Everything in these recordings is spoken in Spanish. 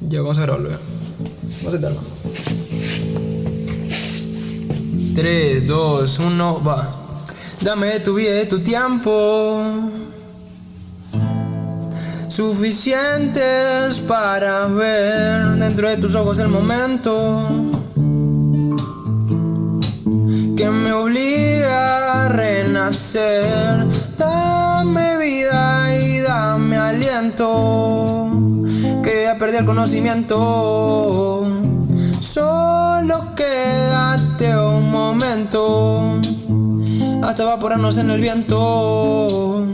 Ya, vamos a grabarlo ya. Vamos a intentarlo. 3, 2, 1, va. Dame tu vida y tu tiempo. Suficientes para ver dentro de tus ojos el momento que me obliga a renacer. Dame vida y dame aliento, perdí el conocimiento. Solo quédate un momento hasta evaporarnos en el viento.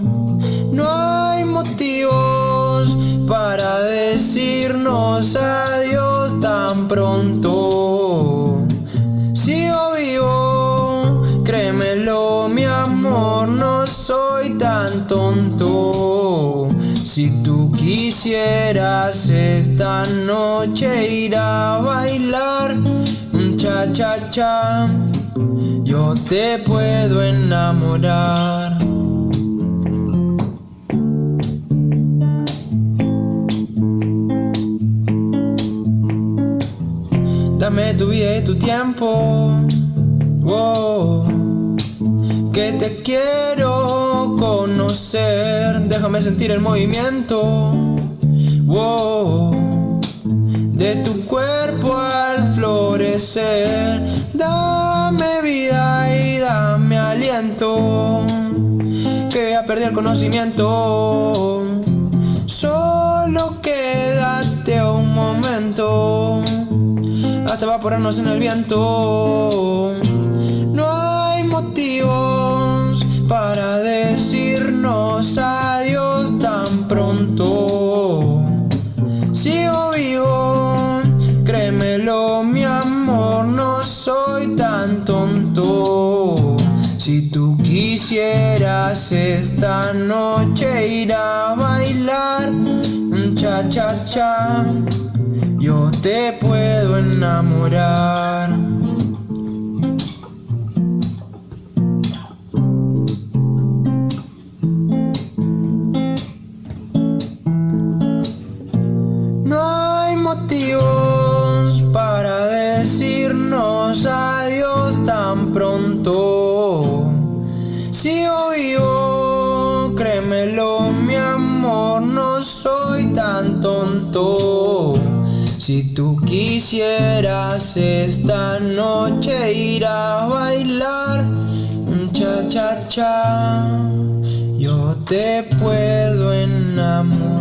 No hay motivos para decirnos adiós tan pronto. Sigo vivo, créemelo, mi amor, no soy tan tonto. Si tú quisieras esta noche ir a bailar un cha cha cha, yo te puedo enamorar. Dame tu vida y tu tiempo. Wow. Que te quiero Déjame sentir el movimiento. De tu cuerpo al florecer. Dame vida y dame aliento. Que ya perdí el conocimiento. Solo quédate un momento hasta evaporarnos en el viento. Si tú quisieras esta noche ir a bailar un cha cha cha yo te puedo enamorar. No hay motivos para decirnos adiós Si tú quisieras esta noche ir a bailar un cha cha cha, yo te puedo enamorar.